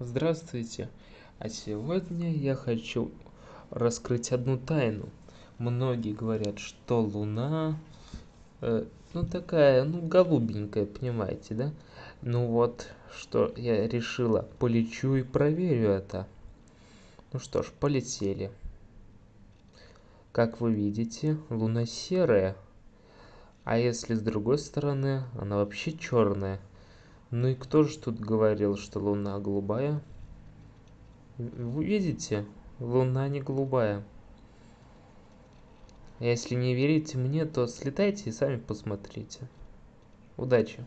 Здравствуйте! А сегодня я хочу раскрыть одну тайну. Многие говорят, что Луна, э, ну такая, ну голубенькая, понимаете, да? Ну вот, что я решила, полечу и проверю это. Ну что ж, полетели. Как вы видите, Луна серая. А если с другой стороны, она вообще черная. Ну и кто же тут говорил, что Луна голубая? Вы видите? Луна не голубая. Если не верите мне, то слетайте и сами посмотрите. Удачи!